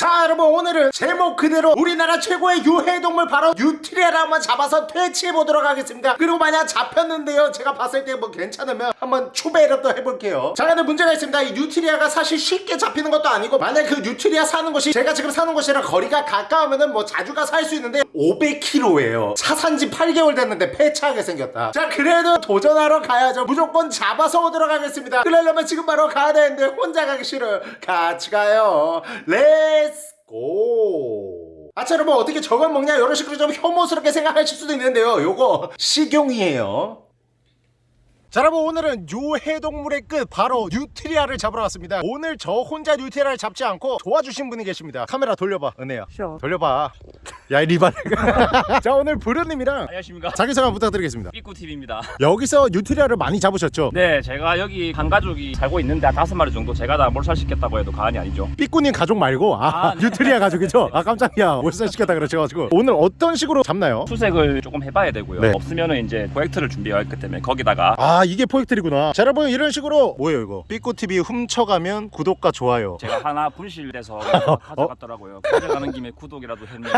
자 여러분 오늘은 제목 그대로 우리나라 최고의 유해동물 바로 뉴트리아를 한번 잡아서 퇴치해보도록 하겠습니다. 그리고 만약 잡혔는데요. 제가 봤을 때 뭐 괜찮으면 한번 추배를 또 해볼게요. 자 근데 문제가 있습니다. 이 뉴트리아가 사실 쉽게 잡히는 것도 아니고 만약 그 뉴트리아 사는 곳이 제가 지금 사는 곳이랑 거리가 가까우면은 뭐 자주 갈 수 있는데 500km예요. 차 산지 8개월 됐는데 폐차하게 생겼다. 자 그래도 도전하러 가야죠. 무조건 잡아서 오도록 하겠습니다. 그러려면 지금 바로 가야 되는데 혼자 가기 싫어요. 같이 가요. Let's go 아차 여러분 어떻게 저걸 먹냐? 이런 식으로 좀 혐오스럽게 생각하실 수도 있는데요. 요거 식용이에요. 자 여러분 오늘은 유해동물의 끝 바로 뉴트리아를 잡으러 왔습니다. 오늘 저 혼자 뉴트리아를 잡지 않고 도와주신 분이 계십니다. 카메라 돌려봐 은혜야. 돌려봐 야이 리발 자 오늘 부르님이랑 안녕하십니까. 자기소개 부탁드리겠습니다. 삐꾸TV입니다. 여기서 뉴트리아를 많이 잡으셨죠? 네 제가 여기 한 가족이 살고 있는데 한 다섯 마리 정도 제가 다 몰살시켰다고 해도 과언이 아니죠. 삐꾸님 가족 말고 아, 아, 네. 뉴트리아 가족이죠? 아 깜짝이야. 몰살시켰다 그러셔가지고. 오늘 어떤 식으로 잡나요? 수색을 조금 해봐야 되고요. 네. 없으면은 이제 프로젝트를 준비했기 때문에 거기다가. 아 이게 포획틀이구나. 자 여러분 이런 식으로 뭐예요 이거? 삐꾸TV 훔쳐가면 구독과 좋아요. 제가 하나 분실돼서 가져갔더라고요. 가져가는 김에 구독이라도 했네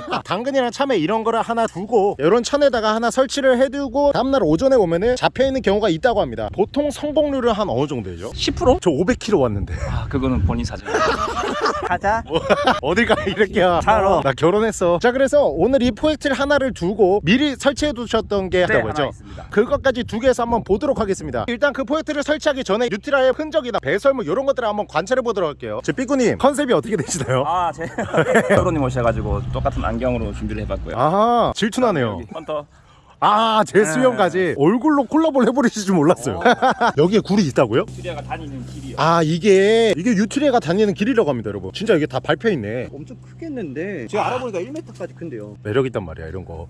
좋겠다 당근이랑 참외 이런 거를 하나 두고 이런 천에다가 하나 설치를 해두고 다음날 오전에 오면은 잡혀있는 경우가 있다고 합니다 보통 성공률은 한 어느 정도 되죠? 10%? 저 500kg 왔는데 아 그거는 본인 사정 가자. 어딜 가 이렇게야 자러. 나 결혼했어 자 그래서 오늘 이 포획틀 하나를 두고 미리 설치해 두셨던 게네 있다고 하나 했죠? 그것까지 두 개에서 한번 보도록 하겠습니다 일단 그 포획틀을 설치하기 전에 뉴트라의 흔적이나 배설물 이런 것들을 한번 관찰해 보도록 할게요 제 삐꾸님 컨셉이 어떻게 되시나요? 아제 프로님 오셔가지고 똑같은 안경으로 준비를 해봤고요. 아 질투나네요. 헌터. 아 제 수염까지 얼굴로 콜라보를 해버리실 줄 몰랐어요. 여기에 굴이 있다고요? 튜리아가 다니는 길이요. 아 이게 이게 유트리아가 다니는 길이라고 합니다 여러분. 진짜 이게 다 밟혀 있네. 엄청 크겠는데. 제가 알아보니까 1m까지 큰데요. 매력 있단 말이야 이런 거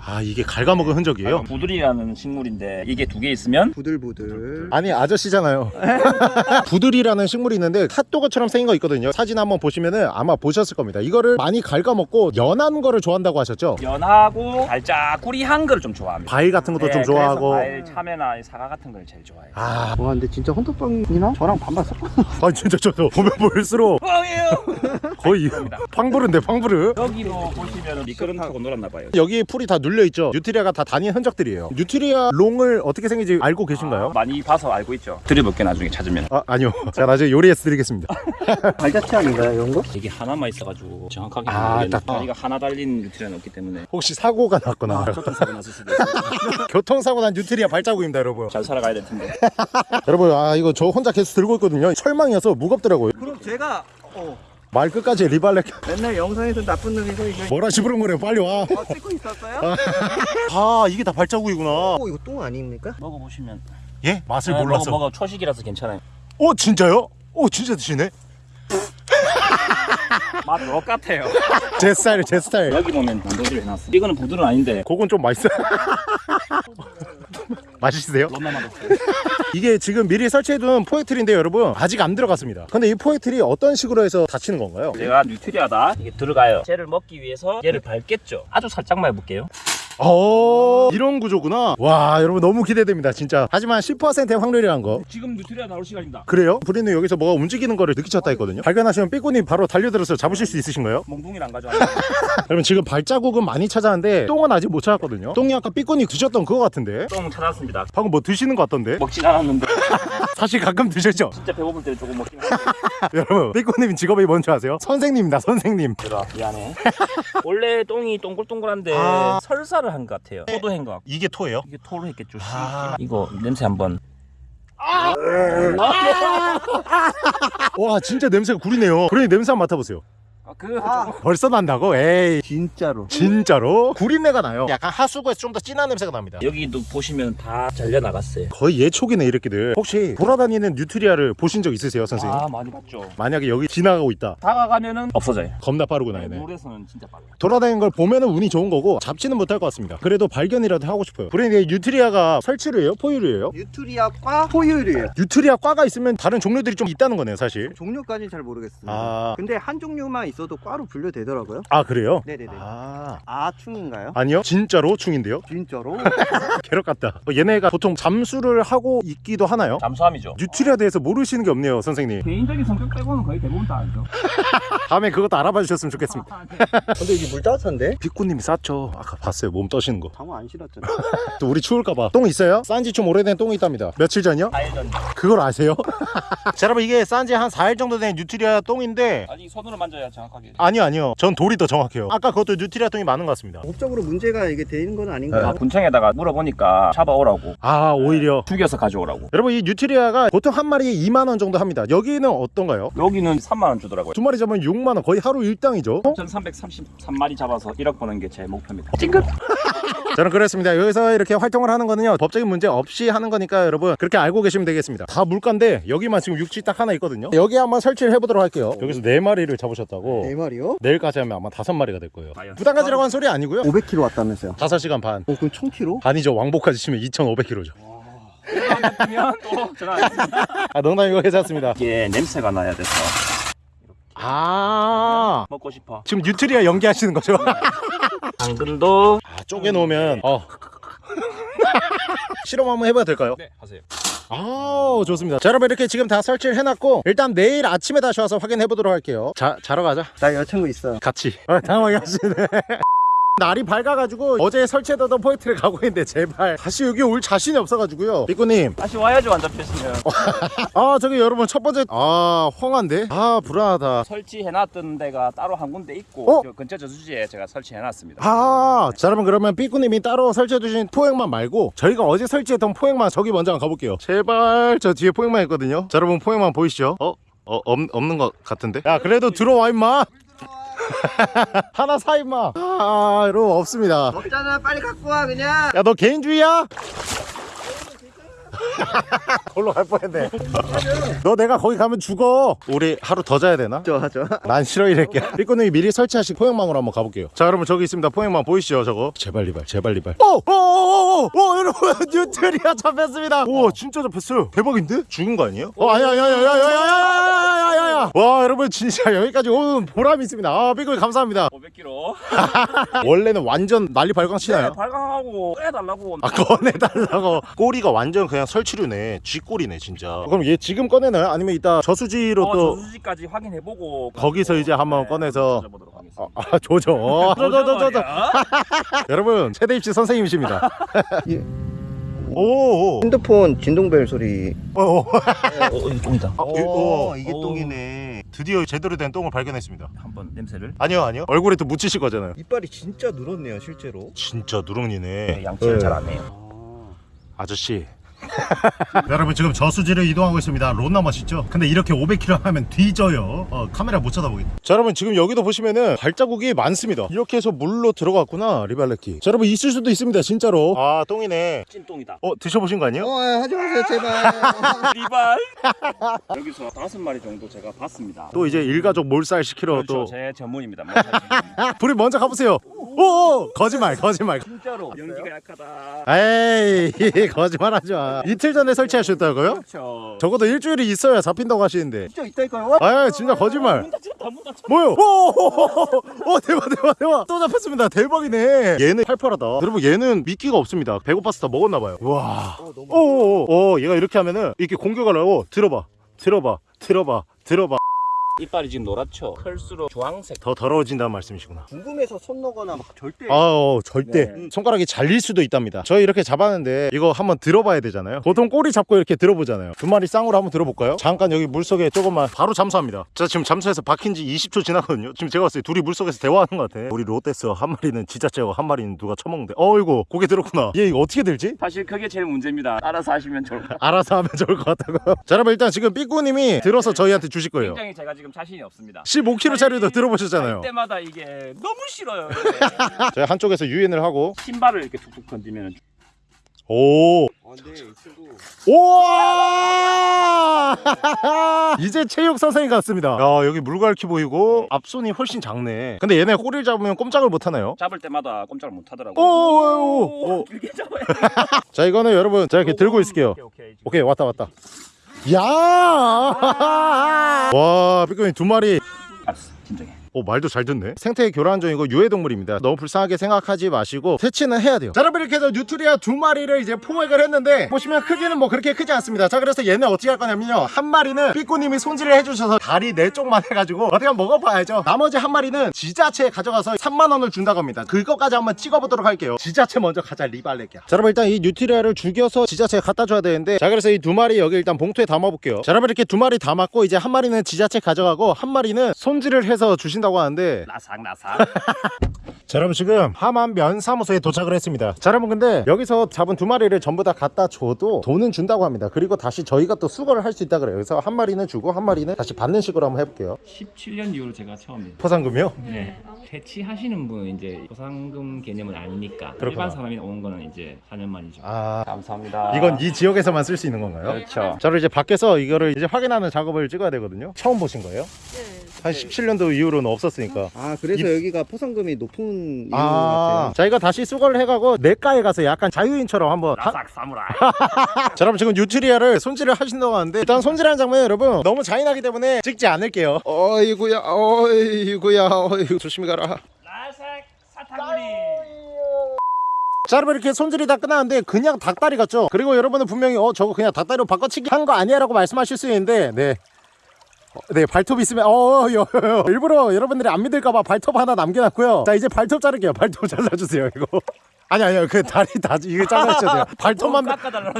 아 이게 갉아먹은 흔적이에요? 부들이라는 식물인데 이게 두 개 있으면 부들부들. 아니 아저씨잖아요 부들이라는 식물이 있는데 핫도그처럼 생긴 거 있거든요 사진 한번 보시면은 아마 보셨을 겁니다 이거를 많이 갉아먹고 연한 거를 좋아한다고 하셨죠? 연하고 살짝 꾸리한 거를 좀 좋아합니다. 과일 같은 것도 네, 좀 좋아하고 과일, 참외나 사과 같은 걸 제일 좋아해요. 아, 와 근데 진짜 헌터빵이나 저랑 반반 섞어. 아 진짜 저도 보면 볼수록 뻥이에요. 거의 팡부르인데 팡부르 여기로 보시면 미끄럼 타고 놀았나 봐요. 여기 풀이 다 눌려있죠 뉴트리아가 다 다닌 흔적들이에요 뉴트리아 똥을 어떻게 생긴지 알고 계신가요? 많이 봐서 알고 있죠. 드려볼게 나중에 찾으면. 아 아니요 제가 나중에 요리해서 드리겠습니다 발자취 아닌가요 이런 거? 이게 하나만 있어가지고 정확하게 아, 딱- 다리가 하나 달린 뉴트리아는 없기 때문에 혹시 사고가 났거나 교통사고 났을 수도 있어요. 교통사고 난 뉴트리아 발자국입니다 여러분 잘 살아가야 될 텐데. 여러분 아 이거 저 혼자 계속 들고 있거든요 철망이어서 무겁더라고요 그럼 제가 어 말 끝까지 리발렉 맨날 영상에서 나쁜 놈이고 이거 뭐라 시부른 거래요 빨리 와 어, 찍고 있었어요? 아 이게 다 발자국이구나 어 이거 똥 아닙니까? 먹어보시면. 예? 맛을 네, 몰라서 먹어, 먹어 초식이라서 괜찮아요. 어 진짜요? 어 진짜 드시네 맛 똑같아요. 제 스타일 제 스타일 여기 보면 단도지를 해놨어. 이거는 부들은 아닌데. 그건 좀 맛있어요 맛있으세요? 너무 맛없어. 이게 지금 미리 설치해둔 포획틀인데 여러분 아직 안 들어갔습니다 근데 이 포획틀이 어떤 식으로 해서 닫히는 건가요? 제가 뉴트리아다 이게 들어가요. 쟤를 먹기 위해서 얘를 밟겠죠. 아주 살짝만 해볼게요. 어 이런 구조구나 와 여러분 너무 기대됩니다 진짜 하지만 10%의 확률이란 거 지금 뉴트리아 나올 시간입니다. 그래요? 브리는 여기서 뭐가 움직이는 거를 느끼셨다 했거든요 발견하시면 삐꾸님 바로 달려들어서 잡으실 수 있으신가요? 몽둥이를 안 가져왔어요. 여러분 지금 발자국은 많이 찾았는데 똥은 아직 못 찾았거든요 똥이 아까 삐꾸님 드셨던 그거 같은데 똥 찾았습니다. 방금 뭐 드시는 거 같던데 먹진 않았는데 사실 가끔 드셨죠? 진짜 배고플 때는 조금 먹긴. 여러분 삐꾸님 직업이 뭔지 아세요? 선생님입니다 선생님 들어 미안해. 원래 똥이 동글동글한데 아. 설사를 한 것 같아요. 포도한 것 같고 이게 토예요? 이게 토를 했겠죠. 아. 이거 냄새 한번. 와 진짜 냄새가 구리네요 브리님 냄새 한번 맡아보세요 아, 그 아. 벌써 난다고? 에이 진짜로. 진짜로? 구린내가 나요 약간 하수구에서 좀 더 진한 냄새가 납니다 여기도 보시면 다 잘려 나갔어요. 거의 예초기네 이렇게들 혹시 돌아다니는 뉴트리아를 보신 적 있으세요 선생님? 아 많이 봤죠. 만약에 여기 지나가고 있다 다가가면은 없어져요. 겁나 빠르구나 얘네 물에서는 진짜 빨라. 돌아다니는 걸 보면은 운이 좋은 거고 잡지는 못할 것 같습니다 그래도 발견이라도 하고 싶어요 브레인 뉴트리아가 설치류예요? 포유류예요? 뉴트리아과 포유류예요. 뉴트리아 과가 있으면 다른 종류들이 좀 있다는 거네요 사실 종류까지는 잘 모르겠습니다. 아 근데 한 종류만 있 어도 과로 분류되더라고요. 아 그래요? 네네네. 아 아 충인가요? 아니요 진짜로 충인데요 진짜로? 괴롭 같다 어, 얘네가 보통 잠수를 하고 있기도 하나요? 잠수함이죠. 뉴트리아에 대해서 모르시는 게 없네요 선생님 개인적인 성격 빼고는 거의 대부분 다 알죠. 다음에 그것도 알아봐 주셨으면 좋겠습니다 근데 이게 물 따뜻한데? 비꾸님이 쌌죠 아까 봤어요 몸 떠시는 거 장어 안 실었잖아. 또 우리 추울까봐 똥 있어요? 싼지 좀 오래된 똥이 있답니다 며칠 전이요? 4일 전. 그걸 아세요? 자 여러분 이게 싼지 한 4일 정도 된 뉴트리아 똥인데 아니 손으로 만져야 정확하게. 아니요 아니요 전 돌이 더 정확해요 아까 그것도 뉴트리아 똥이 많은 것 같습니다 법적으로 문제가 이게 되는 건 아, 아닌가요? 군청에다가 물어보니까 잡아오라고. 아 오히려 죽여서 가져오라고. 여러분 이 뉴트리아가 보통 한 마리에 2만 원 정도 합니다 여기는 어떤가요? 여기는 3만 원 주더라고요. 두 마리 잡으면 6만 원 거의 하루 일당이죠 어? 1333마리 잡아서 1억 버는 게 제 목표입니다. 찡긋. 저는 그렇습니다 여기서 이렇게 활동을 하는 거는요 법적인 문제 없이 하는 거니까 여러분 그렇게 알고 계시면 되겠습니다 다 물가인데 여기만 지금 육지 딱 하나 있거든요 여기 한번 설치를 해보도록 할게요 여기서 네마리를 잡으셨다고 네 마리요? 내일까지 하면 아마 다섯 마리가 될 거예요? 부담가지라고 한 소리 아니고요 500km 왔다면서요? 5시간 반 어 그럼 총 키로? 반이죠 왕복까지 치면 2,500km죠 그러면 또 전화하겠습니다. 아 농담이고 괜찮습니다 이게 냄새가 나야 돼서 아 먹고 싶어. 지금 뉴트리아 연기하시는 거죠? 당근도. 아 쪼개 놓으면 어. 실험 한번 해봐도 될까요? 네 하세요. 아 좋습니다. 자 여러분 이렇게 지금 다 설치를 해놨고 일단 내일 아침에 다시 와서 확인해 보도록 할게요. 자 자러 가자. 나 여자친구 있어요. 같이. 아, 당황하게 하시네 날이 밝아가지고 어제 설치해뒀던 포인트를 가고 있는데 제발 다시 여기 올 자신이 없어가지고요 삐꾸님 다시 와야죠 안 잡혔으면. 아 저기 여러분 첫 번째 아 황한데 아 불안하다 설치해놨던 데가 따로 한 군데 있고 어? 저 근처 저수지에 제가 설치해놨습니다. 아, 자 여러분 그러면 삐꾸님이 따로 설치해두신 포획만 말고 저희가 어제 설치했던 포획만 저기 먼저 한번 가볼게요 제발 저 뒤에 포획만 있거든요 자 여러분 포획만 보이시죠? 어? 어 없, 없는 것 같은데? 야 그래도 들어와 임마 하나 사 임마 아 여러분 없습니다 없잖아 빨리 갖고 와 그냥. 야 너 개인주의야? 걸로 갈 뻔했네 너 내가 거기 가면 죽어 우리 하루 더 자야 되나? 좋아 좋아. 난 싫어 이럴게 삐꾸님이 미리 설치하신 포획망으로 한번 가볼게요 자 여러분 저기 있습니다 포획망 보이시죠 저거 제발 리발 제발 리발 오오오오 여러분 뉴트리아 잡혔습니다 오 진짜 잡혔어요 대박인데? 죽은 거 아니에요? 어 아니야 아니야 아니야 아니야 아니 야 아니야 아니야 와 여러분 진짜 여기까지 온 보람이 있습니다 아 삐꾸님 감사합니다 500km. 원래는 완전 난리 발광 치나요? 발광하고 빼달라고. 아 꺼내달라고 꼬리가 완전 그냥 설치류네 쥐꼬리네 진짜 그럼 얘 지금 꺼내나요? 아니면 이따 저수지로 어, 또 저수지까지 확인해보고 거기서 이제 한번 꺼내서 보도록 하겠습니다. 아, 아 조져 어, 저저저저. 여러분 세대 입시 선생님이십니다 예. 오오 핸드폰 진동벨 소리. 오, 오. 어, 이 똥이다. 아, 이- 오. 이게 오. 똥이네. 드디어 제대로 된 똥을 발견했습니다 한번 냄새를. 아니요 아니요 얼굴에 또 묻히실 거잖아요 이빨이 진짜 늘었네요 실제로. 진짜 누렁이네 양치를 네. 잘안 해요. 아저씨 여러분 지금 저수지를 이동하고 있습니다 론나 맛있죠? 근데 이렇게 500km 하면 뒤져요 어, 카메라 못 쳐다보겠네 자 여러분 지금 여기도 보시면은 발자국이 많습니다 이렇게 해서 물로 들어갔구나 리발레키 자 여러분 있을 수도 있습니다 진짜로 아 똥이네 찐똥이다. 어 드셔보신 거 아니에요? 어 하지 마세요 제발. 리발. 여기서 다섯 마리 정도 제가 봤습니다. 또 이제 일가족 몰살 시키러 그렇죠. 또제 전문입니다. 불이 먼저 가보세요 오 거짓말 거짓말 진짜로 연기가 약하다. 에이 거짓말하지 마 이틀 전에 설치하셨다고요? 그렇죠. 적어도 일주일이 있어야 잡힌다고 하시는데. 진짜 있다니까요. 아 진짜 거짓말. 뭐요? 오, 오 대박 대박 대박. 또 잡혔습니다. 대박이네. 얘는 팔팔하다. 여러분 얘는 미끼가 없습니다. 배고파서 다 먹었나봐요. 와. 어, 너무. 오오 오. 얘가 이렇게 하면은 이렇게 공격을 하고 들어봐. 들어봐. 들어봐. 들어봐 이빨이 지금 노랗죠. 클수록 주황색. 더 더러워진다는 말씀이시구나 궁금해서 손 넣거나 막 절대. 아 어, 절대 네. 손가락이 잘릴 수도 있답니다 저희 이렇게 잡았는데 이거 한번 들어봐야 되잖아요 보통 꼬리 잡고 이렇게 들어보잖아요 두 마리 쌍으로 한번 들어볼까요? 잠깐 여기 물속에 조금만 바로 잠수합니다 저 지금 잠수해서 박힌 지 20초 지나거든요 지금 제가 봤을 때 둘이 물속에서 대화하는 것 같아 우리 롯데스 한 마리는 지자체고 한 마리는 누가 처먹는데 어이구 고개 들었구나 얘 이거 어떻게 들지? 사실 그게 제일 문제입니다. 알아서 하시면 좋을 것 같아요. 알아서 하면 좋을 것 같다고요 자 여러분 일단 지금 삐꾸님이 들어서 저희한테 주실 거예요 굉장히 제가 지금 자신이 없습니다. 15kg짜리도 들어보셨잖아요 할 때마다 이게 너무 싫어요. 저희 한쪽에서 유인을 하고 신발을 이렇게 툭툭 던지면 오 아, 이 친구. 우와 이제 체육 선생님 같습니다 야 여기 물갈퀴 보이고 앞손이 훨씬 작네 근데 얘네 꼬리를 잡으면 꼼짝을 못 하나요? 잡을 때마다 꼼짝을 못 하더라고요. 오오 오 길게 잡아야 자 이거는 여러분 제가 이렇게 들고 있을게요 오케이 오케이. 오케이 왔다 왔다 야! 와 삐꾸님 두 마리 알았어 진정해. 오 말도 잘 듣네. 생태 교란 중이고 유해동물입니다. 너무 불쌍하게 생각하지 마시고 퇴치는 해야 돼요. 자 여러분 이렇게 해서 뉴트리아 두 마리를 이제 포획을 했는데 보시면 크기는 뭐 그렇게 크지 않습니다. 자 그래서 얘네 어떻게 할 거냐면요. 한 마리는 삐꾸님이 손질을 해주셔서 다리 네 쪽만 해가지고 어떻게 한번 먹어봐야죠. 나머지 한 마리는 지자체에 가져가서 3만원을 준다고 합니다. 그거까지 한번 찍어보도록 할게요. 지자체 먼저 가자 리발레기야. 자 여러분 일단 이 뉴트리아를 죽여서 지자체에 갖다 줘야 되는데 자 그래서 이 두 마리 여기 일단 봉투에 담아볼게요. 자 여러분 이렇게 두 마리 담았고 이제 한 마리는 지자체 가져가고 한 마리는 손질을 해서 주신다고 하는데 나삭 나삭. 자 여러분 지금 함안 면사무소에 도착을 했습니다 자 여러분 근데 여기서 잡은 두 마리를 전부 다 갖다 줘도 돈은 준다고 합니다 그리고 다시 저희가 또 수거를 할 수 있다 그래요 그래서 한 마리는 주고 한 마리는 다시 받는 식으로 한번 해볼게요 17년 이후로 제가 처음이에요. 포상금이요? 네. 퇴치하시는 분은 이제 보상금 개념은 아니니까 그렇구나. 일반 사람이 오는 거는 이제 4년 만이죠. 아 감사합니다. 이건 이 지역에서만 쓸 수 있는 건가요? 그렇죠. 자 그럼 이제 밖에서 이거를 이제 확인하는 작업을 찍어야 되거든요 처음 보신 거예요? 한 17년도 이후로는 없었으니까. 아 그래서 여기가 포상금이 높은 이유 아, 같아요. 자 이거 다시 수거를 해가고 냇가에 가서 약간 자유인처럼 한번 하- 나삭 사무라이. 자 여러분 지금 뉴트리아를 손질을 하신다고 하는데 일단 손질하는 장면 여러분 너무 잔인하기 때문에 찍지 않을게요. 어이구야 어이구야 어이구 조심히 가라. 나삭 사타구니. 자 여러분 이렇게 손질이 다 끝났는데 그냥 닭다리 같죠? 그리고 여러분은 분명히 어 저거 그냥 닭다리로 바꿔치기 한 거 아니야 라고 말씀하실 수 있는데 네. 어, 네 발톱 있으면 어 여, 여, 여. 일부러 여러분들이 안 믿을까봐 발톱 하나 남겨놨고요. 자 이제 발톱 자를게요. 발톱 잘라주세요 이거 아니 아니요 그 다리 다 이게 잘라주셔야 돼요 발톱만 깎아달라는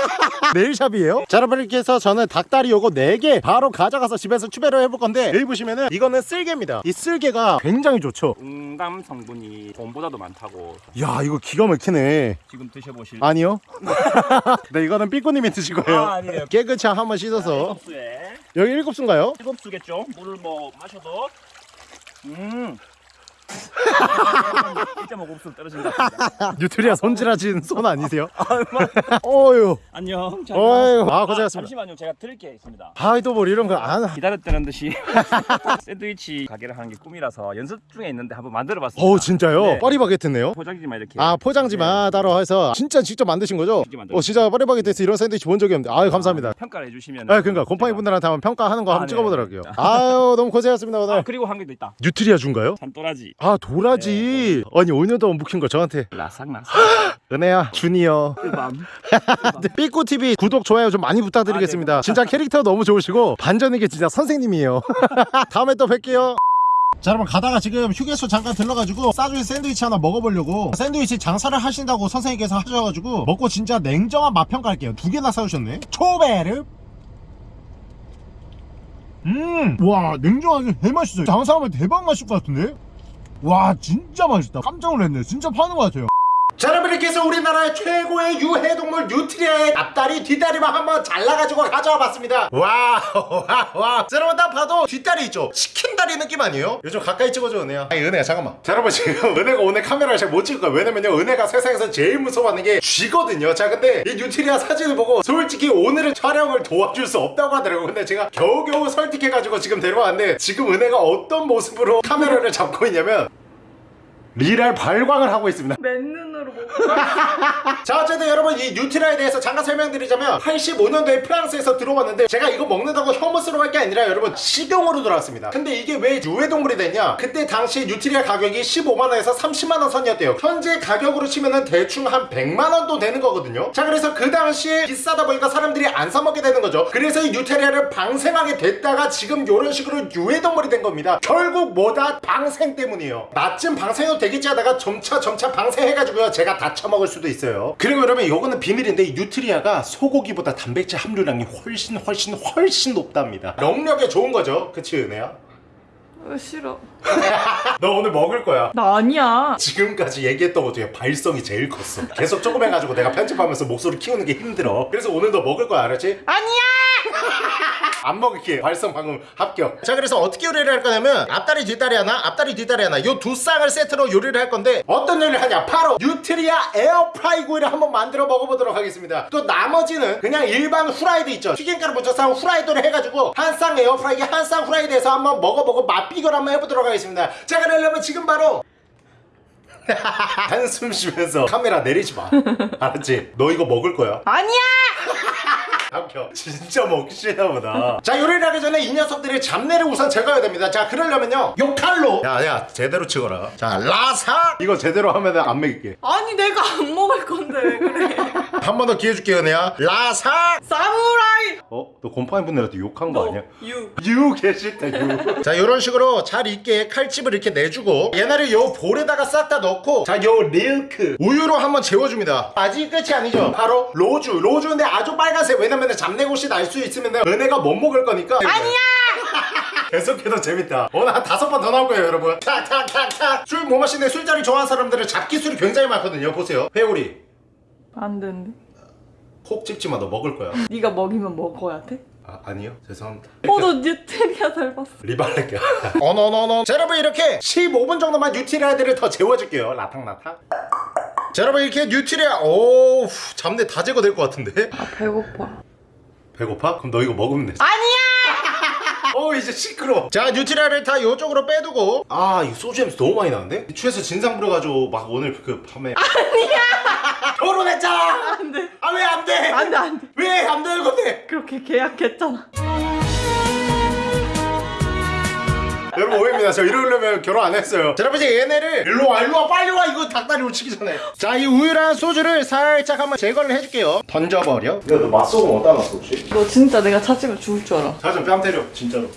네일샵이에요? 자 여러분 이렇게 해서 저는 닭다리 요거 4개 바로 가져가서 집에서 추배를 해볼 건데 여기 보시면은 이거는 쓸개입니다 이 쓸개가 굉장히 좋죠 응담 성분이 봄보다도 많다고 야 이거 기가 막히네 지금 드셔보실. 아니요 네 이거는 삐꾸님이 드실 거예요 아, 아니에요. 깨끗이 한번 씻어서 일곱 수에 여기 일곱 수인가요? 일곱 수겠죠. 물을 뭐 마셔도 음. 1.5곱수 떨어진 것 같습니다. 뉴트리아 손질하신 손 아니세요? 어휴 안녕. 잘 어휴 가. 아 고생하셨습니다 잠시만요. 제가 드릴 게 있습니다. 아이도 뭐 이런 거 안 기다렸다는 듯이 샌드위치 가게를 하는 게 꿈이라서 연습 중에 있는데 한번 만들어 봤습니다. 어우 진짜요? 네. 파리바게트네요 포장지만 이렇게. 아 포장지만 따로 해서 진짜 직접 만드신 거죠? 직접 만들었어요. 어 진짜 파리바게트에서 이런 샌드위치 본 적이 없는데 아유 감사합니다 평가를 해주시면. 아 그러니까 곰팡이 분들한테 한번 평가하는 거 아, 한번 네. 찍어보도록 할게요 아유 너무 고생하셨습니다 오늘 아 그리고 한개더 있다. 뉴트리아 준가요? 산또라지. 아 도라지. 아니 5년 동안 묵힌 거 저한테. 라삭라삭. 은혜야 주니어 꿀밤. 삐꾸TV 구독 좋아요 좀 많이 부탁드리겠습니다. 아, 네, 진짜 캐릭터 너무 좋으시고 반전이게 진짜 선생님이에요. 다음에 또 뵐게요. 자 여러분 가다가 지금 휴게소 잠깐 들러가지고 싸주인 샌드위치 하나 먹어보려고 샌드위치 장사를 하신다고 선생님께서 하셔가지고 먹고 진짜 냉정한 맛 평가 할게요. 두 개나 사주셨네. 초베르. 음와 냉정하게 개맛있어요. 장사하면 대박 맛일 것 같은데 와 진짜 맛있다. 깜짝 놀랐네. 진짜 파는 것 같아요 자 여러분 이렇게 해서 우리나라의 최고의 유해동물 뉴트리아의 앞다리 뒷다리만 한번 잘라가지고 가져와 봤습니다. 자 여러분 딱 봐도 뒷다리 있죠? 치킨다리 느낌 아니에요? 요즘 가까이 찍어줘 은혜야. 아니 은혜야 잠깐만. 자 여러분 지금 은혜가 오늘 카메라를 잘 못 찍을 거야 왜냐면요 은혜가 세상에서 제일 무서워하는 게 쥐거든요. 자 근데 이 뉴트리아 사진을 보고 솔직히 오늘은 촬영을 도와줄 수 없다고 하더라고요. 근데 제가 겨우겨우 설득해가지고 지금 데려왔는데 지금 은혜가 어떤 모습으로 카메라를 잡고 있냐면 리랄 발광을 하고 있습니다. 맨눈으로 자 어쨌든 여러분 이 뉴트리아에 대해서 잠깐 설명드리자면 85년도에 프랑스에서 들어왔는데 제가 이거 먹는다고 혐오스러울 게 아니라 여러분 식용으로 들어왔습니다. 근데 이게 왜 유해동물이 됐냐? 그때 당시 뉴트리아 가격이 15만원에서 30만원 선이었대요. 현재 가격으로 치면은 대충 한 100만원도 되는 거거든요. 자 그래서 그 당시에 비싸다 보니까 사람들이 안 사먹게 되는 거죠. 그래서 이 뉴트리아를 방생하게 됐다가 지금 이런 식으로 유해동물이 된 겁니다. 결국 뭐다? 방생 때문이에요. 나쯤 방생해도 되겠지 하다가 점차 점차 방생해가지고요. 제가 다 처먹을 수도 있어요. 그리고 여러분 이거는 비밀인데 이 뉴트리아가 소고기보다 단백질 함유량이 훨씬 훨씬 훨씬 높답니다. 정력에 좋은 거죠? 그치 은혜야? 어, 싫어. 너 오늘 먹을 거야. 나 아니야. 지금까지 얘기했던 것 중에 발성이 제일 컸어. 계속 조금 해가지고 내가 편집하면서 목소리 키우는 게 힘들어. 그래서 오늘 너 먹을 거야 알았지? 아니야 안 먹을게 발성 방금 합격. 자 그래서 어떻게 요리를 할 거냐면 앞다리 뒷다리 하나 앞다리 뒷다리 하나. 요 두 쌍을 세트로 요리를 할 건데 어떤 요리를 하냐? 바로 뉴트리아 에어프라이 구이를 한번 만들어 먹어보도록 하겠습니다. 또 나머지는 그냥 일반 후라이드 있죠. 튀김가루 묻혀서 한 후라이드를 해가지고 한 쌍 에어프라이기 한 쌍 후라이드에서 한번 먹어보고 맛 비교를 한번 해보도록 하겠습니다. 자 그러려면 지금 바로 한숨 쉬면서 카메라 내리지 마. 알았지? 너 이거 먹을 거야? 아니야 아껴 진짜 먹기 싫나 보다. 자 요리를 하기 전에 이 녀석들의 잡내를 우선 제거해야 됩니다. 자 그러려면요. 요 칼로. 야야 제대로 찍어라. 자 라사 이거 제대로 하면 안 먹일게. 아니 내가 안 먹을 건데 왜 그래? 한 번 더 기회 줄게 은혜야. 라사! 사무라이. 어? 너 곰팡이 분들한테 욕한 거 아니야? 유. 유 개싫다 유. 자 이런 식으로 잘 익게 칼집을 이렇게 내주고 얘네를 요 볼에다가 싹 다 넣고 자 요 릴크. 우유로 한번 재워줍니다. 아직 끝이 아니죠? 바로 로주. 로주인데 아주 빨간색. 왜냐면 잡내곳이 날 수 있으면 은혜가 못 먹을 거니까. 아니야! 계속해도 재밌다. 오늘 한 다섯 번 더 나올 거예요 여러분. 탁탁탁탁 술 못 마시는데 술자리 좋아하는 사람들은 잡기술이 굉장히 많거든요. 보세요. 회오리 안 되는데. 콕 찍지마 너 먹을 거야 네가 먹이면 먹어야 돼? 아, 아니요 죄송합니다 어, 너 뉴트리아 닮았어. 리발레게 어너너너 자 여러분 이렇게 15분 정도만 뉴트리아들을 더 재워줄게요 라탕라탕 자 여러분 이렇게 뉴트리아 오우 잡내 다 제거될 것 같은데 아 배고파. 배고파? 그럼 너 이거 먹으면 돼 아니야. 어 이제 시끄러 자 뉴트리아를 다 이쪽으로 빼두고 아 이거 소주 냄새 너무 많이 나는데? 취해서 진상 부려가지고 막 오늘 그 밤에 아니야 결혼했잖아 안돼. 아 왜 안 돼? 안돼 안돼. 왜 안 되는 건데? 그렇게 계약했잖아. 여러분 오해입니다. 저 이러려면 결혼 안 했어요. 자, 여러분 이제 얘네를 일로 와, 일로 와, 빨리 와. 이거 닭다리 놓치기 전에. 자, 이 우유랑 소주를 살짝 한번 제거를 해줄게요. 던져버려. 야, 너 맛소금 어디다 놨어 혹시? 너 진짜 내가 찾으면 죽을 줄 알아. 자좀 뺨 때려, 진짜로.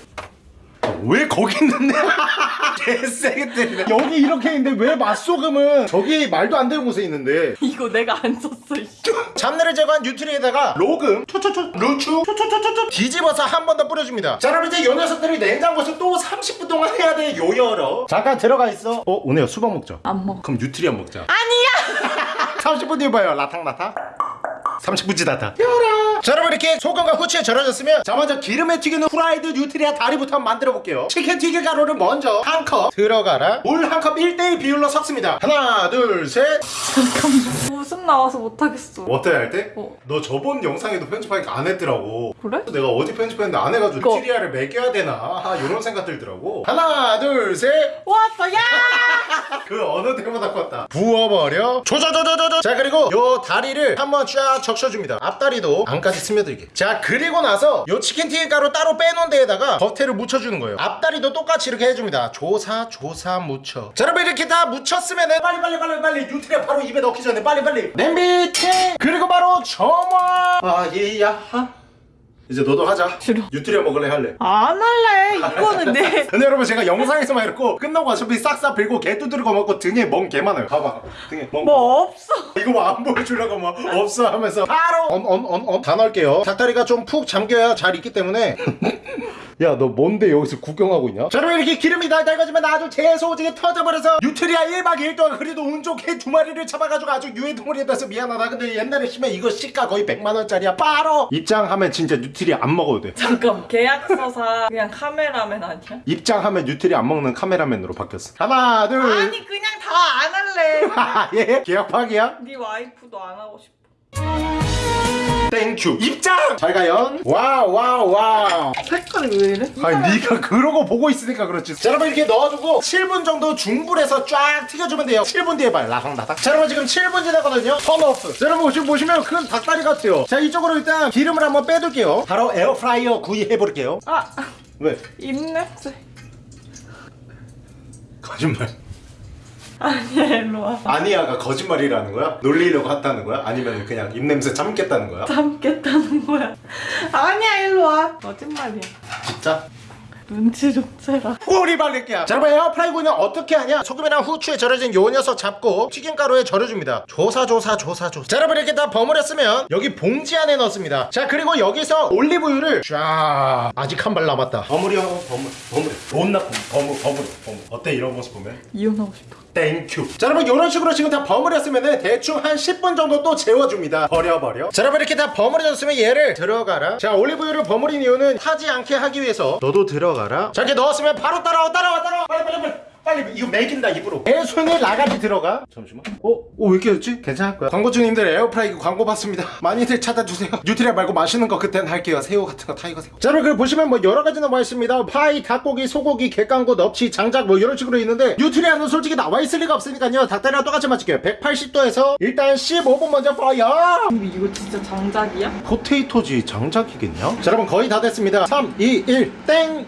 아, 왜 거기 있는데? 개세게 때리네. 여기 이렇게 있는데 왜 맛소금은 저기 말도 안 되는 곳에 있는데. 이거 내가 안 썼어. 잡내를 제거한 뉴트리아에다가 로금, 초초초, 루추, 초초초초초 뒤집어서 한 번 더 뿌려줍니다. 자, 여러분 이제 요 녀석들이 냉장고에서 또 30분 동안 해야 돼. 요열어. 잠깐 들어가 있어. 어, 오네요. 수박 먹자. 안 먹어. 그럼 뉴트리 안 먹자. 아니야. 30분 뒤에 봐요. 라탕라탕. 30분 지났다. 튀어라. 자, 여러분 이렇게 소금과 후추에 절여졌으면 자 먼저 기름에 튀기는 후라이드 뉴트리아 다리부터 한번 만들어 볼게요. 치킨 튀길 가루를 먼저 한 컵 들어가라. 물 한 컵 1대1 비율로 섞습니다. 하나, 둘, 셋. 웃음 나와서 못 하겠어. 어때 할 때? 어. 너 저번 영상에도 편집하니까 안 했더라고. 그래? 내가 어디 편집했는데 안 해가지고 그거. 뉴트리아를 먹여야 되나 아, 이런 생각 들더라고. 하나, 둘, 셋. 왔어 야. 그 어느 때보다 컸다 부어버려 조조조조조조 자 그리고 요 다리를 한번 쫙 적셔줍니다. 앞다리도 안까지 스며들게. 자 그리고 나서 요 치킨 튀김 가루 따로 빼놓은 데에다가 겉에를 묻혀주는 거예요. 앞다리도 똑같이 이렇게 해줍니다. 조사 조사 묻혀. 자 여러분 이렇게 다 묻혔으면은 빨리 빨리 빨리 빨리 뉴트리아 바로 입에 넣기 전에 빨리 빨리. 냄비 팅 그리고 바로 점화! 아예야하 이제 너도 하자 싫어. 뉴트리아 먹을래 할래 안 할래. 이거는 내. 근데 여러분 제가 영상에서만 이렇고 끝나고 어차피 싹싹 빌고 개 두드리고 먹고 등에 멍 개 많아요 봐봐 등에 멍 뭐 없어. 이거 뭐 안 보여주려고 뭐 없어 하면서 바로 엄엄엄엄 다 넣을게요 닭다리가 좀 푹 잠겨야 잘 익기 때문에 야 너 뭔데 여기서 구경하고 있냐? 자 여러분 이렇게 기름이 달달거지면 아주 재소지게 터져버려서 뉴트리아 1박 2일 동안 그래도 운 좋게 두 마리를 잡아가지고 아주 유해동물이 돼서 미안하다 근데 옛날에 심해 이거 시가 거의 100만원짜리야 바로 입장하면 진짜 뉴트리아 안 먹어도 돼 잠깐 계약서사 그냥 카메라맨 아니야? 입장하면 뉴트리아 안 먹는 카메라맨으로 바뀌었어 하나 둘 아니 그냥 다 안 할래. 아, 예? 계약 파기야? 네 와이프도 안 하고 싶어. Thank you 입장! 잘 가요. Wow wow wow. 색깔이 왜 이래? 아니 네가 그러고 보고 있으니까 그렇지. 자 여러분 이렇게 넣어주고 7분 정도 중불에서 쫙 튀겨주면 돼요. 7분 뒤에 봐요 라상라닥 자 여러분 지금 7분 지나거든요. Turn off. 자 여러분 지금 보시면 큰 닭다리 같아요. 자 이쪽으로 일단 기름을 한번 빼둘게요. 바로 에어프라이어 구이 해볼게요. 아. 왜? 입냄새. 거짓말 아니야 일로 와. 아니야가 거짓말이라는 거야? 놀리려고 했다는 거야? 아니면 그냥 입냄새 참겠다는 거야? 참겠다는 거야. 아니야 일로 와. 거짓말이야. 진짜? 눈치 좀 채라. 꼬리 발릴게요 자 여러분 에어프라이 구이는 어떻게 하냐? 소금이랑 후추에 절여진 요 녀석 잡고 튀김가루에 절여줍니다. 조사조사 조사조사. 자 여러분 이렇게 다 버무렸으면 여기 봉지 안에 넣습니다. 자 그리고 여기서 올리브유를 쫙 아직 한 발 남았다. 버무려 버무 버무려. 돈 나쁜 버무 버무려 버무. 어때? 이런 모습 보면? 이혼하고 싶어. Thank you 자 여러분 이런 식으로 지금 다 버무렸으면 대충 한 10분 정도 또 재워줍니다. 버려버려. 자 여러분 이렇게 다 버무려졌으면 얘를 들어가라. 자 올리브유를 버무린 이유는 타지 않게 하기 위해서 너도 들어가 라. 자 이렇게 넣었으면 바로 따라와 따라와 따라와. 빨리 빨리 빨리 빨리 이거 먹인다 입으로. 내 손에 라가지 들어가. 잠시만. 어? 어, 왜 이렇게 됐지? 괜찮을 거야. 광고주님들 에어프라이기 광고 받습니다. 많이들 찾아주세요. 뉴트리아 말고 맛있는 거 그땐 할게요. 새우 같은 거 타이거 새우. 자 여러분 보시면 뭐 여러 가지 나와 있습니다. 파이, 닭고기, 소고기, 갯강고, 넙치, 장작 뭐 이런 식으로 있는데 뉴트리아는 솔직히 나와 있을 리가 없으니까요. 닭다리랑 똑같이 맞출게요. 180도에서 일단 15분 먼저 fire! 이거 진짜 장작이야? potato지 장작이겠냐? 자 여러분 거의 다 됐습니다. 3, 2, 1 땡!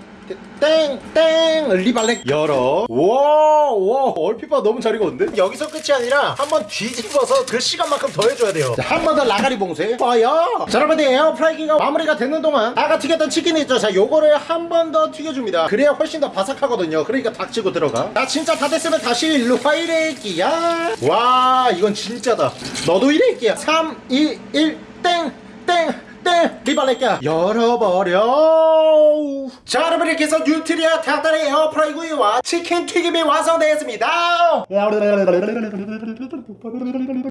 땡! 땡! 리발렉 열어 와, 와 얼핏 봐 너무 잘 익었는데? 여기서 끝이 아니라 한번 뒤집어서 그 시간만큼 더 해줘야 돼요 한 번 더 라가리 봉쇄 fire 자 여러분들 에어프라이기가 마무리가 되는 동안 아까 튀겼던 치킨이 있죠 자 요거를 한 번 더 튀겨줍니다 그래야 훨씬 더 바삭하거든요 그러니까 닥치고 들어가 자 진짜 다 됐으면 다시 일로 화이레이기야 와 이건 진짜다 너도 이레이기야 3 2 1 땡! 땡! 땡! 리발레끼야 열어버려 자 여러분 이렇게 해서 뉴트리아 닭다리 에어프라이 구이와 치킨 튀김이 완성되었습니다.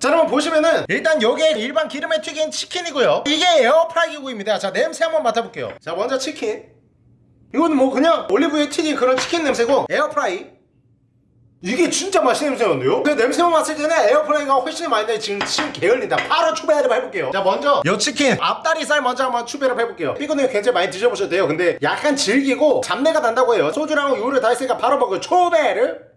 자 여러분 보시면은 일단 요게 일반 기름에 튀긴 치킨이고요. 이게 에어프라이 구이입니다. 자 냄새 한번 맡아볼게요. 자 먼저 치킨. 이거는 뭐 그냥 올리브유에 튀긴 그런 치킨 냄새고 에어프라이 이게 진짜 맛있는 냄새였는데요? 그 냄새만 맡을 때는 에어프라이가 훨씬 많이 나요. 지금 침 개흘린다. 바로 추배를 해볼게요. 자 먼저 요 치킨 앞다리살 먼저 한번 추배를 해볼게요. 이거는 굉장히 많이 드셔보셔도 돼요. 근데 약간 질기고 잡내가 난다고 해요. 소주랑 우유를 다 했으니까 바로 먹어요 초배를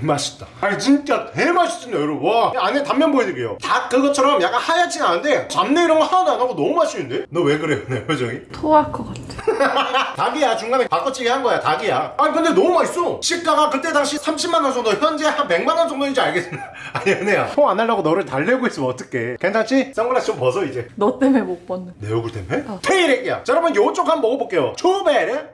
개맛있다 아니 진짜 개맛있습니다 여러분 와 안에 단면 보여드릴게요 닭 그것처럼 약간 하얗진 않은데 잡내 이런 거 하나도 안 하고 너무 맛있는데? 너 왜 그래요 내 표정이? 토할 것 같아. 닭이야 중간에 바꿔치기 한 거야 닭이야 아니 근데 너무 맛있어 시가가 그때 당시 30만원 정도 현재 한 100만원 정도인지 알겠습니다 아니 은혜야 통안 하려고 너를 달래고 있으면 어떡해 괜찮지? 선글라스 좀 벗어 이제 너 때문에 못 벗는. 내 얼굴 때문에? 테이렉이야 자 여러분 요쪽 한번 먹어볼게요 초베르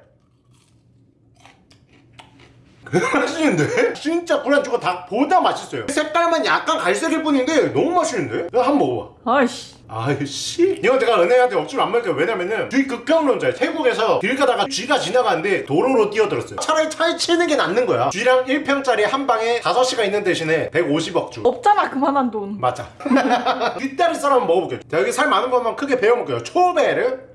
맛있는데? 진짜 불안주가 닭보다 맛있어요. 색깔만 약간 갈색일 뿐인데 너무 맛있는데? 한번 먹어봐. 아이씨. 아이씨. 이건 제가 은혜한테 억지로 안 먹을게요 왜냐면은 뒤 극강론자예요. 태국에서 길 가다가 쥐가 지나가는데 도로로 뛰어들었어요. 차라리 차에 치는 게 낫는 거야. 쥐랑 1평짜리 한 방에 5시가 있는 대신에 150억 주. 없잖아 그만한 돈. 맞아. 뒷다리살 한번 먹어볼게요. 자 여기 살 많은 것만 크게 베어먹게요. 초베르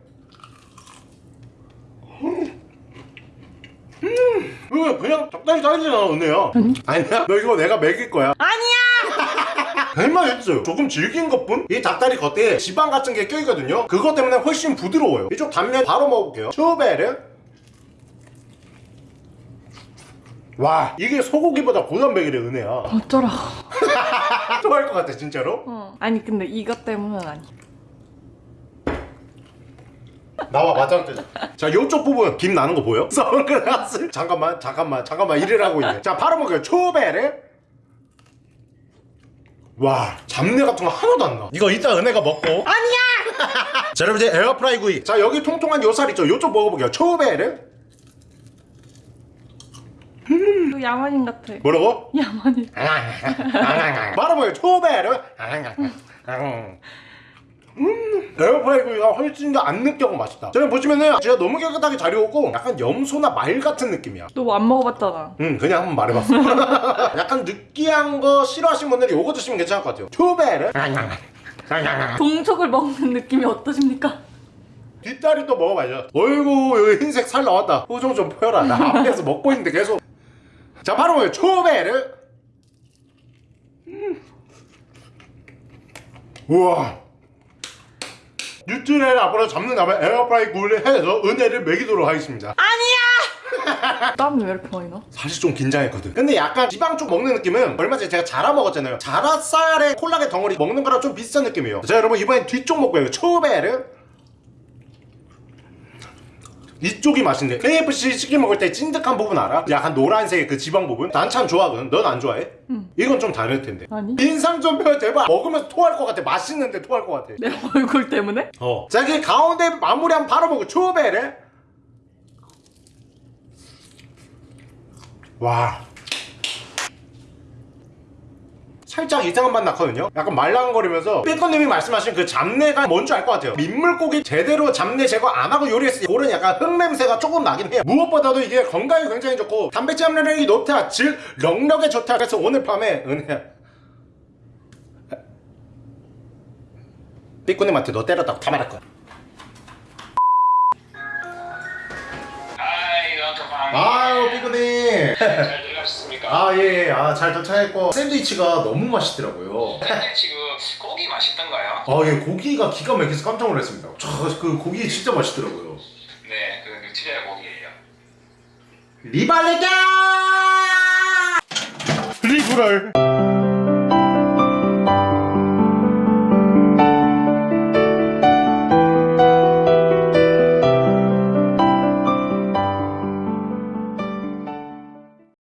음, 이거 그냥 적당히 사이즈나 은혜야 아니야? 너 이거 내가 먹일 거야. 아니야. 할만했어요 조금 질긴 것뿐? 이 닭다리 겉에 지방 같은 게 껴있거든요. 그것 때문에 훨씬 부드러워요. 이쪽 단면 바로 먹어볼게요. 초베르 와 이게 소고기보다 고단백이래 은혜야. 어쩌라. 좋아할 것 같아 진짜로? 어. 아니 근데 이것 때문은 아니. 나와 맞짱 뜨자 자 요쪽 부분 김 나는 거 보여? 선글라스. 잠깐만 잠깐만 잠깐만. 이래라고 있네. 자 바로 먹어요. 초베르 와 잡내 같은 거 하나도 안나 이거 이따 은혜가 먹고. 아니야. 자 여러분 이제 에어프라이 구이. 자 여기 통통한 요살 있죠? 요쪽 먹어볼게요. 초베르 너 야만인 같아. 뭐라고? 야만인. 바로 먹어요. 초베르 음 에어프라이 구이가 훨씬 더 안 느껴고 맛있다. 저는 보시면은 제가 너무 깨끗하게 잘 익었고 약간 염소나 말 같은 느낌이야. 너 안 먹어봤잖아. 응 그냥 한번 말해봤어. 약간 느끼한 거 싫어하시는 분들이 요거 드시면 괜찮을 것 같아요. 초베르? 동족을 먹는 느낌이 어떠십니까? 뒷다리 또 먹어봐야죠. 어이구 여기 흰색 살 나왔다. 표정 좀 펴라. 나 앞에서 먹고 있는데 계속. 자 바로 초베르. 음. 우와 뉴트리아를 앞으로 잡는 다음에 에어프라이 구이를 해서 은혜를 먹이도록 하겠습니다. 땀이 왜 이렇게 많이 나? 사실 좀 긴장했거든. 근데 약간 지방 쪽 먹는 느낌은 얼마 전에 제가 자라 먹었잖아요. 자라살에 콜라겐 덩어리 먹는 거랑 좀 비슷한 느낌이에요. 자 여러분 이번엔 뒤쪽 먹고요. 초베르 이쪽이 맛있네 KFC 치킨 먹을 때 찐득한 부분 알아? 약간 노란색 그 지방 부분? 난 참 좋아하거든 넌 안 좋아해? 응. 이건 좀 다를 텐데 아니. 인상 좀 펴 제발 먹으면서 토할 것 같아 맛있는데 토할 것 같아 내 얼굴 때문에? 어. 자, 그 가운데 마무리하면 바로 먹고 초베르. 와. 살짝 이상한 맛 나거든요. 약간 말랑거리면서 삐커님이 말씀하신 그 잡내가 뭔지 알 것 같아요. 민물고기 제대로 잡내 제거 안 하고 요리했을 때 그런 약간 흙냄새가 조금 나긴 해요. 무엇보다도 이게 건강에 굉장히 좋고 단백질 함유량이 높다 즉 넉넉에 좋다. 그래서 오늘 밤에 은혜야. 삐꾸님한테 너 때렸다고 다 말할 거야. 아유 삐꾸님. 잘 도착했고 샌드위치가 너무 맛있더라고요. 샌드위치 그 고기 맛있던가요? 아, 예, 고기가 기가 막혀서 깜짝 놀랐습니다. 저, 그 고기 진짜 맛있더라고요. 네, 그 뉴트리아 고기예요. 리발레가 리브럴